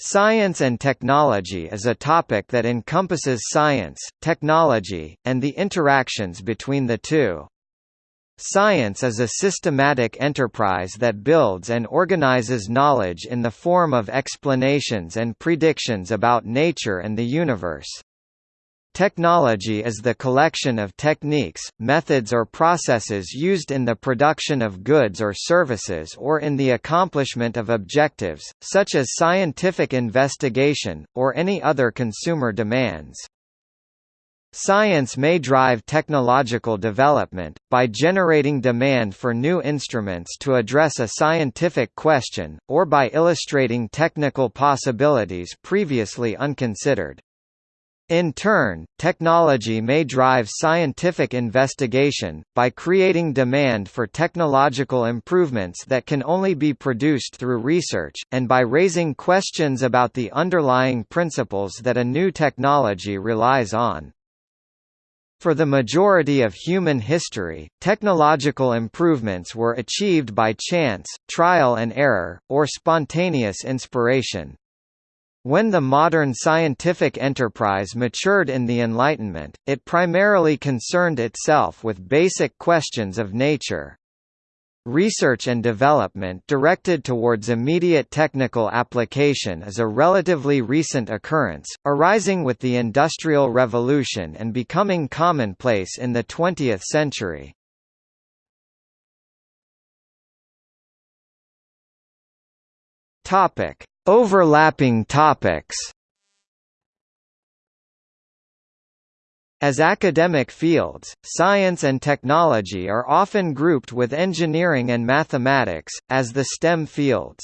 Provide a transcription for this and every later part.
Science and technology is a topic that encompasses science, technology, and the interactions between the two. Science is a systematic enterprise that builds and organizes knowledge in the form of explanations and predictions about nature and the universe. Technology is the collection of techniques, methods or processes used in the production of goods or services or in the accomplishment of objectives, such as scientific investigation, or any other consumer demands. Science may drive technological development, by generating demand for new instruments to address a scientific question, or by illustrating technical possibilities previously unconsidered. In turn, technology may drive scientific investigation, by creating demand for technological improvements that can only be produced through research, and by raising questions about the underlying principles that a new technology relies on. For the majority of human history, technological improvements were achieved by chance, trial and error, or spontaneous inspiration. When the modern scientific enterprise matured in the Enlightenment, it primarily concerned itself with basic questions of nature. Research and development directed towards immediate technical application is a relatively recent occurrence, arising with the Industrial Revolution and becoming commonplace in the 20th century. Topic: Overlapping topics As academic fields, science and technology are often grouped with engineering and mathematics, as the STEM fields.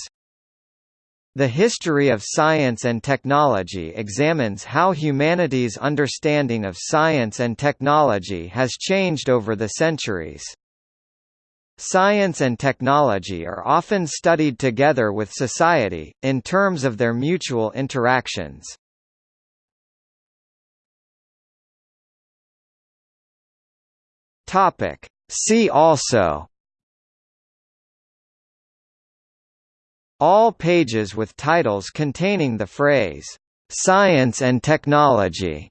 The history of science and technology examines how humanity's understanding of science and technology has changed over the centuries. Science and technology are often studied together with society, in terms of their mutual interactions. See also All pages with titles containing the phrase, "'Science and Technology'